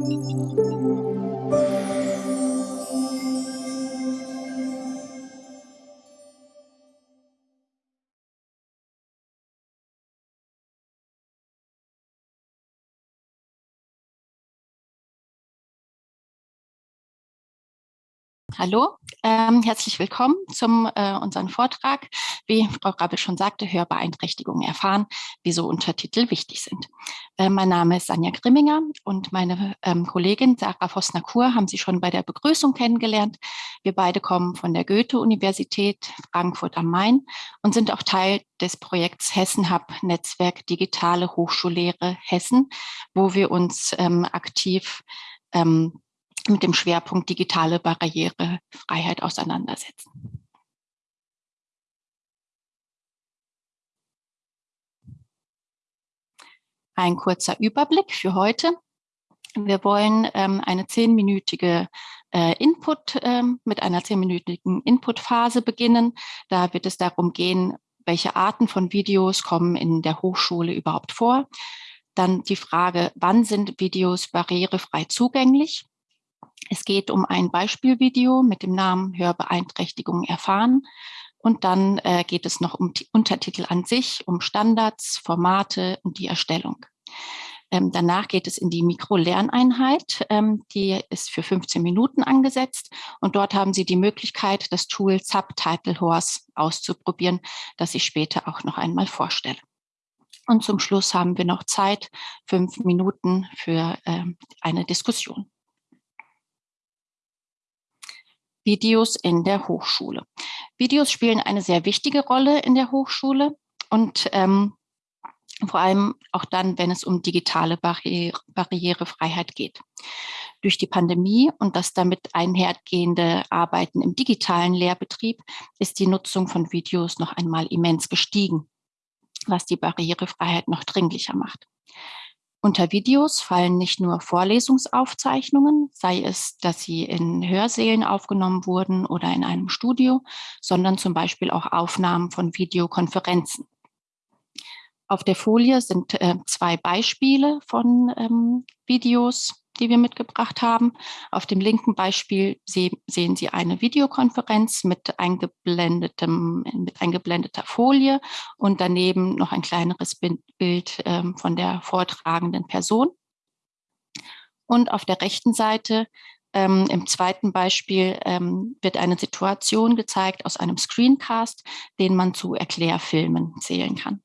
thank you Hallo, ähm, herzlich willkommen zum äh, unseren Vortrag. Wie Frau Rabe schon sagte, Hörbeeinträchtigungen erfahren, wieso Untertitel wichtig sind. Äh, mein Name ist Sanja Grimminger und meine ähm, Kollegin Sarah Vosner-Kur haben Sie schon bei der Begrüßung kennengelernt. Wir beide kommen von der Goethe-Universität Frankfurt am Main und sind auch Teil des Projekts Hessen Hub Netzwerk Digitale Hochschullehre Hessen, wo wir uns ähm, aktiv ähm, mit dem Schwerpunkt digitale Barrierefreiheit auseinandersetzen. Ein kurzer Überblick für heute. Wir wollen ähm, eine zehnminütige äh, Input ähm, mit einer zehnminütigen Inputphase beginnen. Da wird es darum gehen, welche Arten von Videos kommen in der Hochschule überhaupt vor. Dann die Frage, wann sind Videos barrierefrei zugänglich? Es geht um ein Beispielvideo mit dem Namen Hörbeeinträchtigung erfahren. Und dann äh, geht es noch um die Untertitel an sich, um Standards, Formate und die Erstellung. Ähm, danach geht es in die Mikrolerneinheit. Ähm, die ist für 15 Minuten angesetzt. Und dort haben Sie die Möglichkeit, das Tool Subtitle Horse auszuprobieren, das ich später auch noch einmal vorstelle. Und zum Schluss haben wir noch Zeit, fünf Minuten für ähm, eine Diskussion. Videos in der Hochschule. Videos spielen eine sehr wichtige Rolle in der Hochschule und ähm, vor allem auch dann, wenn es um digitale Barriere, Barrierefreiheit geht. Durch die Pandemie und das damit einhergehende Arbeiten im digitalen Lehrbetrieb ist die Nutzung von Videos noch einmal immens gestiegen, was die Barrierefreiheit noch dringlicher macht. Unter Videos fallen nicht nur Vorlesungsaufzeichnungen, sei es, dass sie in Hörsälen aufgenommen wurden oder in einem Studio, sondern zum Beispiel auch Aufnahmen von Videokonferenzen. Auf der Folie sind äh, zwei Beispiele von ähm, Videos, die wir mitgebracht haben. Auf dem linken Beispiel sehen Sie eine Videokonferenz mit, eingeblendetem, mit eingeblendeter Folie und daneben noch ein kleineres Bild ähm, von der vortragenden Person. Und auf der rechten Seite ähm, Im zweiten Beispiel ähm, wird eine Situation gezeigt aus einem Screencast, den man zu Erklärfilmen zählen kann.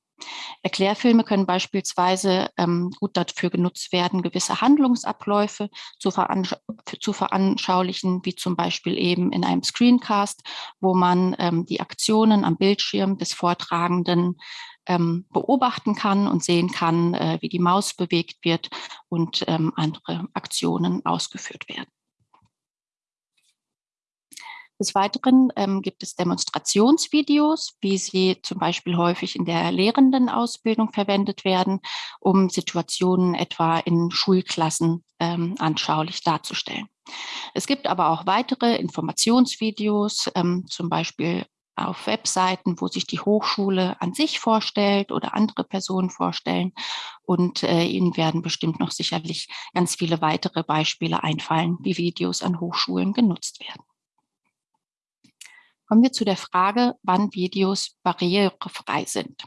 Erklärfilme können beispielsweise ähm, gut dafür genutzt werden, gewisse Handlungsabläufe zu, veransch zu, veranschaulichen, wie zum Beispiel eben in einem Screencast, wo man ähm, die Aktionen am Bildschirm des Vortragenden ähm, beobachten kann und sehen kann, äh, wie die Maus bewegt wird und ähm, andere Aktionen ausgeführt werden. Des Weiteren ähm, gibt es Demonstrationsvideos, wie sie zum Beispiel häufig in der Lehrendenausbildung verwendet werden, um Situationen etwa in Schulklassen ähm, anschaulich darzustellen. Es gibt aber auch weitere Informationsvideos, ähm, zum Beispiel auf Webseiten, wo sich die Hochschule an sich vorstellt oder andere Personen vorstellen. Und äh, Ihnen werden bestimmt noch sicherlich ganz viele weitere Beispiele einfallen, wie Videos an Hochschulen genutzt werden. Kommen wir zu der Frage, wann Videos barrierefrei sind.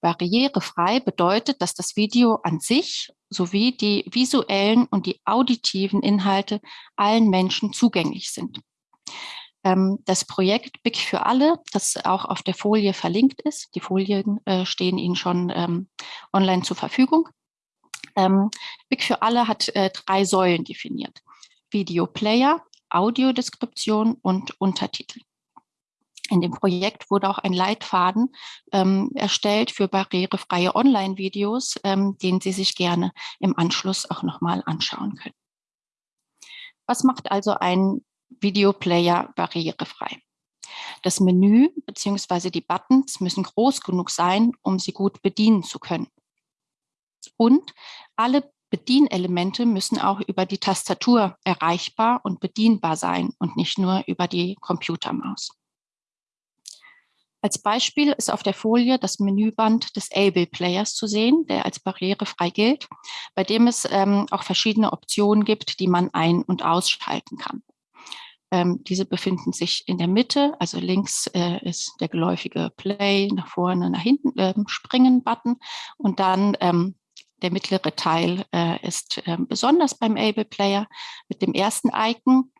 Barrierefrei bedeutet, dass das Video an sich sowie die visuellen und die auditiven Inhalte allen Menschen zugänglich sind. Ähm, das Projekt BIC für alle, das auch auf der Folie verlinkt ist, die Folien äh, stehen Ihnen schon ähm, online zur Verfügung. Ähm, BIC für alle hat äh, drei Säulen definiert. Videoplayer, Audiodeskription und Untertitel. In dem Projekt wurde auch ein Leitfaden ähm, erstellt für barrierefreie Online-Videos, ähm, den Sie sich gerne im Anschluss auch nochmal anschauen können. Was macht also ein Videoplayer barrierefrei? Das Menü bzw. die Buttons müssen groß genug sein, um sie gut bedienen zu können. Und alle Bedienelemente müssen auch über die Tastatur erreichbar und bedienbar sein und nicht nur über die Computermaus. Als Beispiel ist auf der Folie das Menüband des Able Players zu sehen, der als barrierefrei gilt, bei dem es ähm, auch verschiedene Optionen gibt, die man ein- und ausschalten kann. Ähm, diese befinden sich in der Mitte, also links äh, ist der geläufige Play, nach vorne, nach hinten äh, Springen-Button und dann ähm, der mittlere Teil äh, ist ähm, besonders beim Able Player mit dem ersten Icon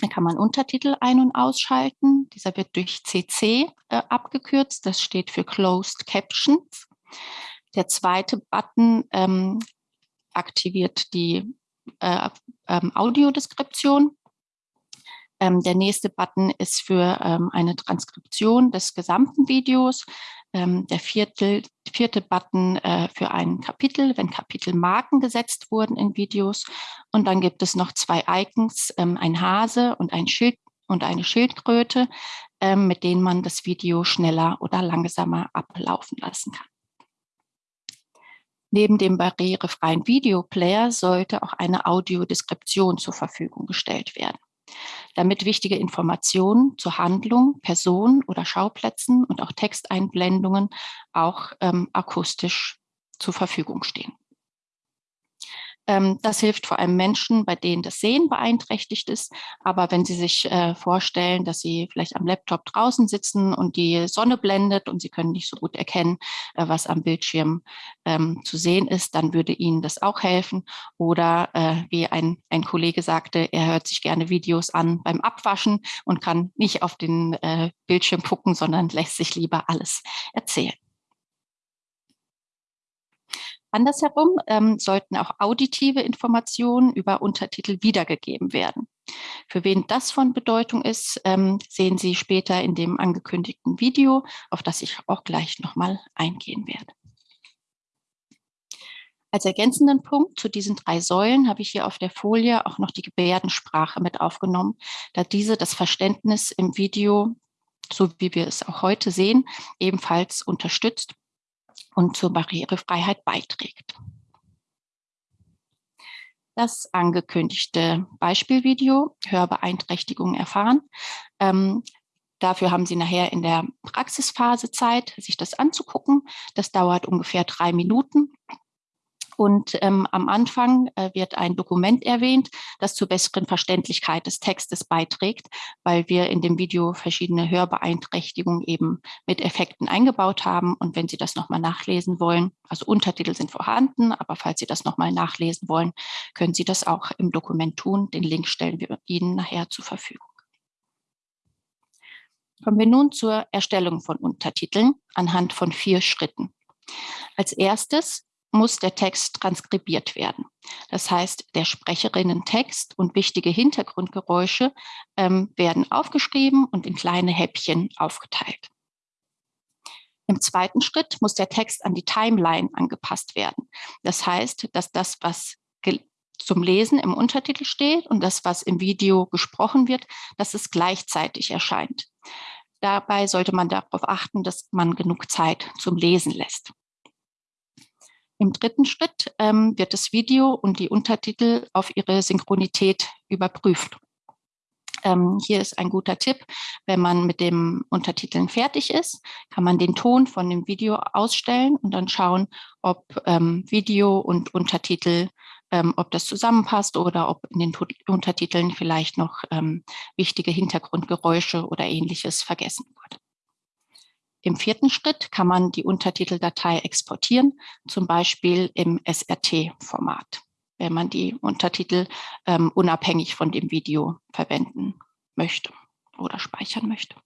da kann man Untertitel ein- und ausschalten. Dieser wird durch CC äh, abgekürzt. Das steht für Closed Captions. Der zweite Button ähm, aktiviert die äh, ähm, Audiodeskription. Ähm, der nächste Button ist für ähm, eine Transkription des gesamten Videos. Ähm, der vierte, vierte Button äh, für ein Kapitel, wenn Kapitelmarken gesetzt wurden in Videos. Und dann gibt es noch zwei Icons, ähm, ein Hase und ein Schild und eine Schildkröte, ähm, mit denen man das Video schneller oder langsamer ablaufen lassen kann. Neben dem barrierefreien Videoplayer sollte auch eine Audiodeskription zur Verfügung gestellt werden damit wichtige Informationen zur Handlung, Person oder Schauplätzen und auch Texteinblendungen auch ähm, akustisch zur Verfügung stehen. Ähm, das hilft vor allem Menschen, bei denen das Sehen beeinträchtigt ist. Aber wenn Sie sich äh, vorstellen, dass Sie vielleicht am Laptop draußen sitzen und die Sonne blendet und Sie können nicht so gut erkennen, äh, was am Bildschirm ähm, zu sehen ist, dann würde Ihnen das auch helfen. Oder äh, wie ein, ein Kollege sagte, er hört sich gerne Videos an beim Abwaschen und kann nicht auf den Bildschirm gucken, sondern lässt sich lieber alles erzählen. Andersherum ähm, sollten auch auditive Informationen über Untertitel wiedergegeben werden. Für wen das von Bedeutung ist, ähm, sehen Sie später in dem angekündigten Video, auf das ich auch gleich nochmal eingehen werde. Als ergänzenden Punkt zu diesen drei Säulen habe ich hier auf der Folie auch noch die Gebärdensprache mit aufgenommen, da diese das Verständnis im Video, so wie wir es auch heute sehen, ebenfalls unterstützt und zur Barrierefreiheit beiträgt. Das angekündigte Beispielvideo Hörbeeinträchtigungen erfahren. Ähm, dafür haben Sie nachher in der Praxisphase Zeit, sich das anzugucken. Das dauert ungefähr drei Minuten. Und ähm, am Anfang äh, wird ein Dokument erwähnt, das zur besseren Verständlichkeit des Textes beiträgt, weil wir in dem Video verschiedene Hörbeeinträchtigungen eben mit Effekten eingebaut haben. Und wenn Sie das nochmal nachlesen wollen, also Untertitel sind vorhanden, aber falls Sie das nochmal nachlesen wollen, können Sie das auch im Dokument tun. Den Link stellen wir Ihnen nachher zur Verfügung. Kommen wir nun zur Erstellung von Untertiteln anhand von vier Schritten. Als erstes muss der Text transkribiert werden. Das heißt, der Sprecherinnen-Text und wichtige Hintergrundgeräusche ähm, werden aufgeschrieben und in kleine Häppchen aufgeteilt. Im zweiten Schritt muss der Text an die Timeline angepasst werden. Das heißt, dass das, was zum Lesen im Untertitel steht und das, was im Video gesprochen wird, dass es gleichzeitig erscheint. Dabei sollte man darauf achten, dass man genug Zeit zum Lesen lässt. Im dritten Schritt ähm, wird das Video und die Untertitel auf ihre Synchronität überprüft. Ähm, hier ist ein guter Tipp, wenn man mit dem Untertiteln fertig ist, kann man den Ton von dem Video ausstellen und dann schauen, ob ähm, Video und Untertitel, ähm, ob das zusammenpasst oder ob in den Untertiteln vielleicht noch ähm, wichtige Hintergrundgeräusche oder ähnliches vergessen wurde. Im vierten Schritt kann man die Untertiteldatei exportieren, zum Beispiel im SRT-Format, wenn man die Untertitel ähm, unabhängig von dem Video verwenden möchte oder speichern möchte.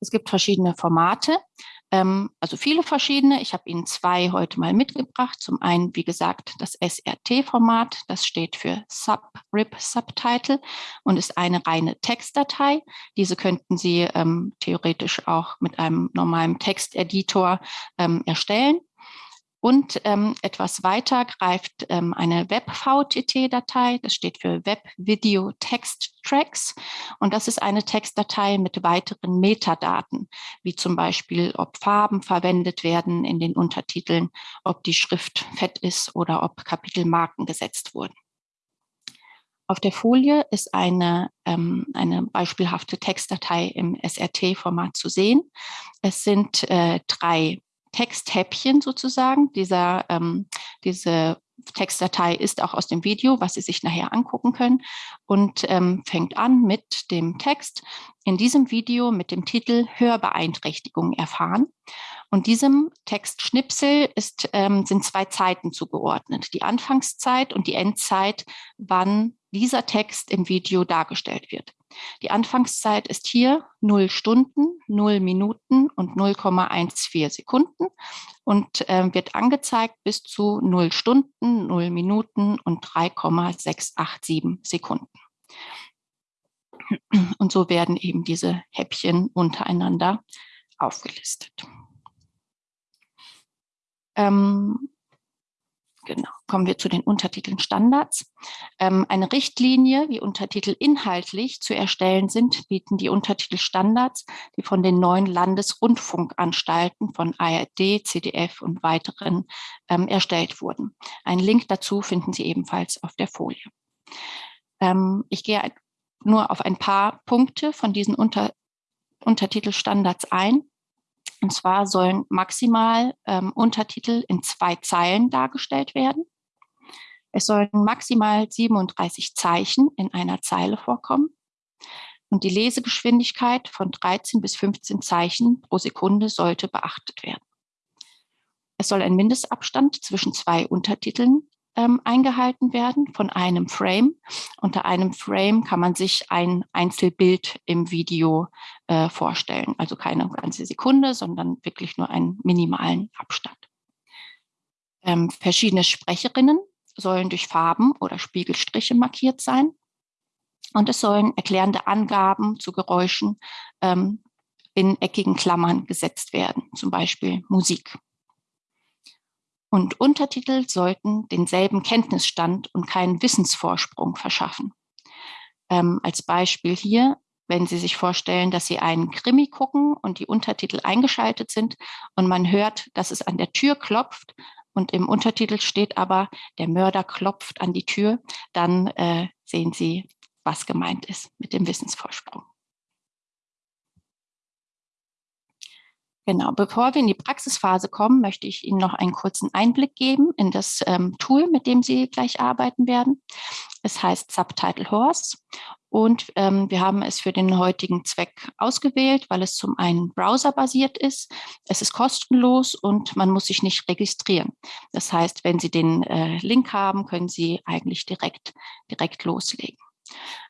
Es gibt verschiedene Formate, ähm, also viele verschiedene. Ich habe Ihnen zwei heute mal mitgebracht. Zum einen, wie gesagt, das SRT-Format. Das steht für Sub-Rip Subtitle und ist eine reine Textdatei. Diese könnten Sie ähm, theoretisch auch mit einem normalen Texteditor ähm, erstellen. Und ähm, etwas weiter greift ähm, eine Web-VTT-Datei, das steht für Web Video Text Tracks. Und das ist eine Textdatei mit weiteren Metadaten, wie zum Beispiel, ob Farben verwendet werden in den Untertiteln, ob die Schrift fett ist oder ob Kapitelmarken gesetzt wurden. Auf der Folie ist eine, ähm, eine beispielhafte Textdatei im SRT-Format zu sehen. Es sind äh, drei Texthäppchen sozusagen. Dieser, ähm, diese Textdatei ist auch aus dem Video, was Sie sich nachher angucken können und ähm, fängt an mit dem Text in diesem Video mit dem Titel Hörbeeinträchtigung erfahren. Und diesem Textschnipsel ist, ähm, sind zwei Zeiten zugeordnet, die Anfangszeit und die Endzeit, wann dieser Text im Video dargestellt wird. Die Anfangszeit ist hier 0 Stunden, 0 Minuten und 0,14 Sekunden und äh, wird angezeigt bis zu 0 Stunden, 0 Minuten und 3,687 Sekunden. Und so werden eben diese Häppchen untereinander aufgelistet. Ähm, genau, kommen wir zu den Untertiteln Standards. Ähm, eine Richtlinie, wie Untertitel inhaltlich zu erstellen sind, bieten die Untertitel Standards, die von den neuen Landesrundfunkanstalten von ARD, CDF und weiteren ähm, erstellt wurden. Einen Link dazu finden Sie ebenfalls auf der Folie. Ähm, ich gehe nur auf ein paar Punkte von diesen Unter Untertitelstandards ein. Und zwar sollen maximal ähm, Untertitel in zwei Zeilen dargestellt werden. Es sollen maximal 37 Zeichen in einer Zeile vorkommen. Und die Lesegeschwindigkeit von 13 bis 15 Zeichen pro Sekunde sollte beachtet werden. Es soll ein Mindestabstand zwischen zwei Untertiteln ähm, eingehalten werden von einem Frame. Unter einem Frame kann man sich ein Einzelbild im Video äh, vorstellen. Also keine ganze Sekunde, sondern wirklich nur einen minimalen Abstand. Ähm, verschiedene Sprecherinnen sollen durch Farben oder Spiegelstriche markiert sein. Und es sollen erklärende Angaben zu Geräuschen ähm, in eckigen Klammern gesetzt werden, zum Beispiel Musik. Und Untertitel sollten denselben Kenntnisstand und keinen Wissensvorsprung verschaffen. Ähm, als Beispiel hier, wenn Sie sich vorstellen, dass Sie einen Krimi gucken und die Untertitel eingeschaltet sind und man hört, dass es an der Tür klopft und im Untertitel steht aber, der Mörder klopft an die Tür, dann äh, sehen Sie, was gemeint ist mit dem Wissensvorsprung. Genau, bevor wir in die Praxisphase kommen, möchte ich Ihnen noch einen kurzen Einblick geben in das ähm, Tool, mit dem Sie gleich arbeiten werden. Es heißt Subtitle Horse und ähm, wir haben es für den heutigen Zweck ausgewählt, weil es zum einen browserbasiert ist, es ist kostenlos und man muss sich nicht registrieren. Das heißt, wenn Sie den äh, Link haben, können Sie eigentlich direkt, direkt loslegen.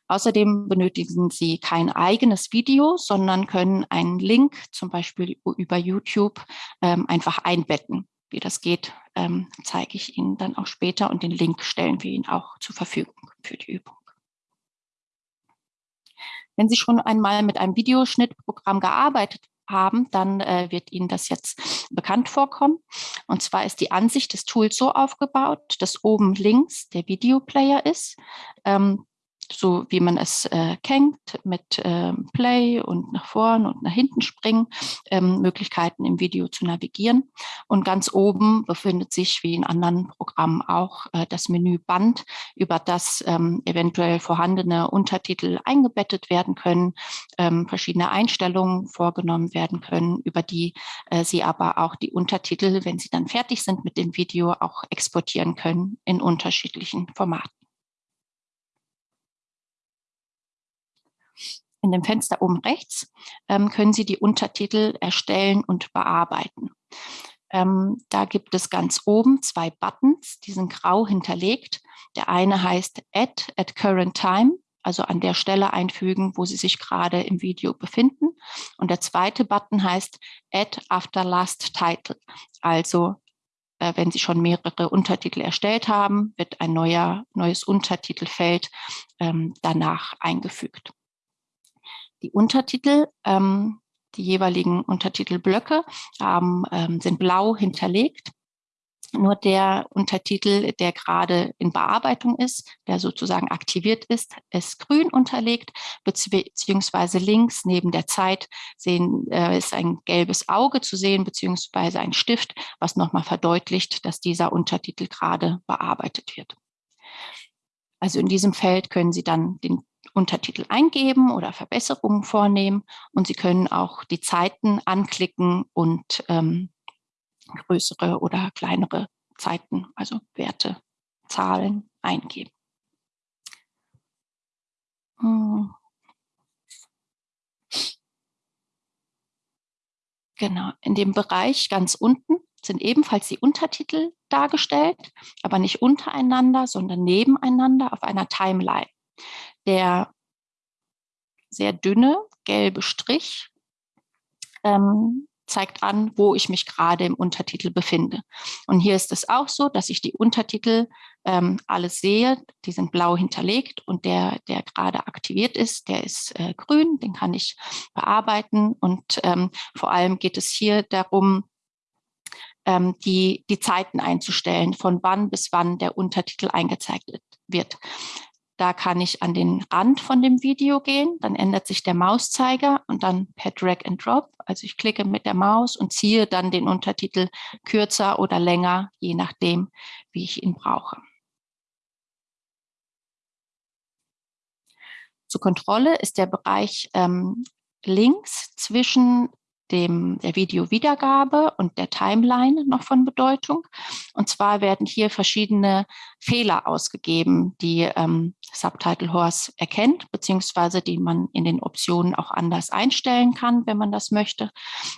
Außerdem benötigen Sie kein eigenes Video, sondern können einen Link zum Beispiel über YouTube ähm, einfach einbetten. Wie das geht, ähm, zeige ich Ihnen dann auch später und den Link stellen wir Ihnen auch zur Verfügung für die Übung. Wenn Sie schon einmal mit einem Videoschnittprogramm gearbeitet haben, dann äh, wird Ihnen das jetzt bekannt vorkommen. Und zwar ist die Ansicht des Tools so aufgebaut, dass oben links der Videoplayer ist. Ähm, so wie man es äh, kennt, mit ähm, Play und nach vorn und nach hinten springen, ähm, Möglichkeiten im Video zu navigieren. Und ganz oben befindet sich, wie in anderen Programmen auch, äh, das Menü Band, über das ähm, eventuell vorhandene Untertitel eingebettet werden können, ähm, verschiedene Einstellungen vorgenommen werden können, über die äh, Sie aber auch die Untertitel, wenn Sie dann fertig sind mit dem Video, auch exportieren können in unterschiedlichen Formaten. In dem Fenster oben rechts ähm, können Sie die Untertitel erstellen und bearbeiten. Ähm, da gibt es ganz oben zwei Buttons, die sind grau hinterlegt. Der eine heißt Add at Current Time, also an der Stelle einfügen, wo Sie sich gerade im Video befinden. Und der zweite Button heißt Add after last title, also äh, wenn Sie schon mehrere Untertitel erstellt haben, wird ein neuer, neues Untertitelfeld ähm, danach eingefügt. Die Untertitel, ähm, die jeweiligen Untertitelblöcke haben, ähm, sind blau hinterlegt. Nur der Untertitel, der gerade in Bearbeitung ist, der sozusagen aktiviert ist, ist grün unterlegt, beziehungsweise links neben der Zeit sehen, äh, ist ein gelbes Auge zu sehen, beziehungsweise ein Stift, was nochmal verdeutlicht, dass dieser Untertitel gerade bearbeitet wird. Also in diesem Feld können Sie dann den Untertitel eingeben oder Verbesserungen vornehmen und Sie können auch die Zeiten anklicken und ähm, größere oder kleinere Zeiten, also Werte, Zahlen eingeben. Hm. Genau, in dem Bereich ganz unten sind ebenfalls die Untertitel dargestellt, aber nicht untereinander, sondern nebeneinander auf einer Timeline. Der sehr dünne gelbe Strich ähm, zeigt an, wo ich mich gerade im Untertitel befinde. Und hier ist es auch so, dass ich die Untertitel ähm, alles sehe. Die sind blau hinterlegt und der, der gerade aktiviert ist, der ist äh, grün. Den kann ich bearbeiten. Und ähm, vor allem geht es hier darum, ähm, die, die Zeiten einzustellen, von wann bis wann der Untertitel eingezeigt wird. Da kann ich an den Rand von dem Video gehen, dann ändert sich der Mauszeiger und dann per Drag and Drop. Also ich klicke mit der Maus und ziehe dann den Untertitel kürzer oder länger, je nachdem, wie ich ihn brauche. Zur Kontrolle ist der Bereich ähm, links zwischen dem, der Videowiedergabe und der Timeline noch von Bedeutung. Und zwar werden hier verschiedene Fehler ausgegeben, die ähm, Subtitle Horse erkennt, beziehungsweise die man in den Optionen auch anders einstellen kann, wenn man das möchte.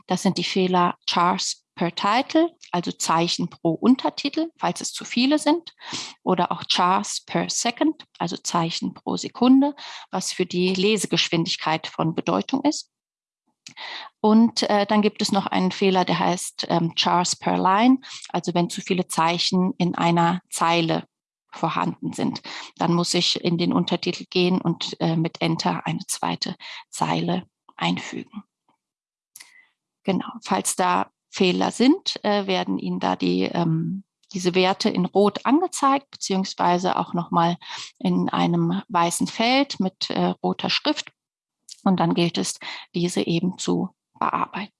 Das sind die Fehler Chars per Title, also Zeichen pro Untertitel, falls es zu viele sind, oder auch Chars per Second, also Zeichen pro Sekunde, was für die Lesegeschwindigkeit von Bedeutung ist. Und äh, dann gibt es noch einen Fehler, der heißt ähm, Chars per Line, also wenn zu viele Zeichen in einer Zeile vorhanden sind. Dann muss ich in den Untertitel gehen und äh, mit Enter eine zweite Zeile einfügen. Genau, falls da Fehler sind, äh, werden Ihnen da die, ähm, diese Werte in Rot angezeigt, beziehungsweise auch nochmal in einem weißen Feld mit äh, roter Schrift. Und dann gilt es, diese eben zu bearbeiten.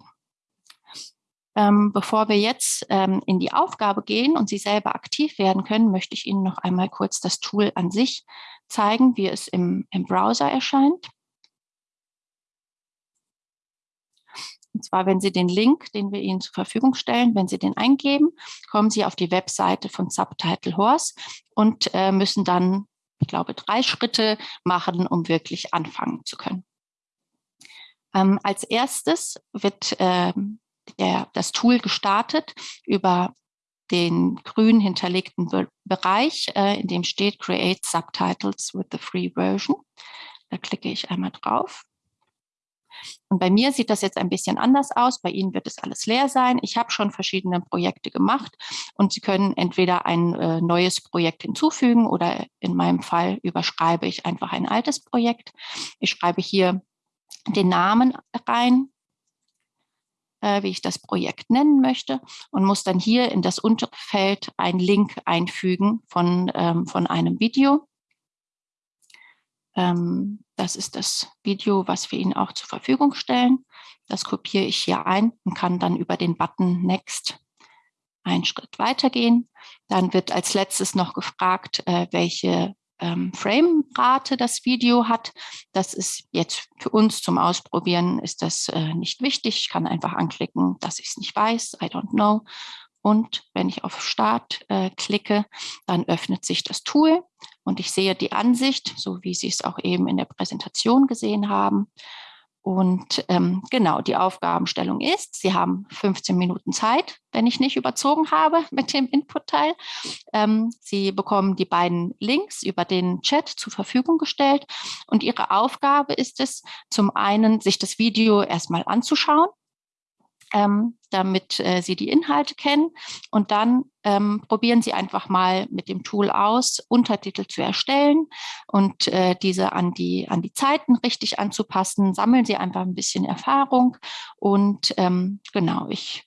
Ähm, bevor wir jetzt ähm, in die Aufgabe gehen und Sie selber aktiv werden können, möchte ich Ihnen noch einmal kurz das Tool an sich zeigen, wie es im, im Browser erscheint. Und zwar, wenn Sie den Link, den wir Ihnen zur Verfügung stellen, wenn Sie den eingeben, kommen Sie auf die Webseite von Subtitle Horse und äh, müssen dann, ich glaube, drei Schritte machen, um wirklich anfangen zu können. Ähm, als erstes wird ähm, der, das Tool gestartet über den grün hinterlegten Be Bereich, äh, in dem steht Create Subtitles with the Free Version. Da klicke ich einmal drauf. Und bei mir sieht das jetzt ein bisschen anders aus. Bei Ihnen wird es alles leer sein. Ich habe schon verschiedene Projekte gemacht und Sie können entweder ein äh, neues Projekt hinzufügen oder in meinem Fall überschreibe ich einfach ein altes Projekt. Ich schreibe hier den Namen rein, äh, wie ich das Projekt nennen möchte und muss dann hier in das untere Feld einen Link einfügen von, ähm, von einem Video. Ähm, das ist das Video, was wir Ihnen auch zur Verfügung stellen. Das kopiere ich hier ein und kann dann über den Button Next einen Schritt weitergehen. Dann wird als letztes noch gefragt, äh, welche ähm, Framerate das Video hat. Das ist jetzt für uns zum Ausprobieren ist das äh, nicht wichtig. Ich kann einfach anklicken, dass ich es nicht weiß, I don't know. Und wenn ich auf Start äh, klicke, dann öffnet sich das Tool und ich sehe die Ansicht, so wie Sie es auch eben in der Präsentation gesehen haben. Und ähm, genau, die Aufgabenstellung ist, Sie haben 15 Minuten Zeit, wenn ich nicht überzogen habe mit dem Input-Teil. Ähm, Sie bekommen die beiden Links über den Chat zur Verfügung gestellt. Und Ihre Aufgabe ist es, zum einen, sich das Video erstmal anzuschauen ähm, damit äh, Sie die Inhalte kennen. Und dann ähm, probieren Sie einfach mal mit dem Tool aus, Untertitel zu erstellen und äh, diese an die, an die Zeiten richtig anzupassen. Sammeln Sie einfach ein bisschen Erfahrung. Und ähm, genau, ich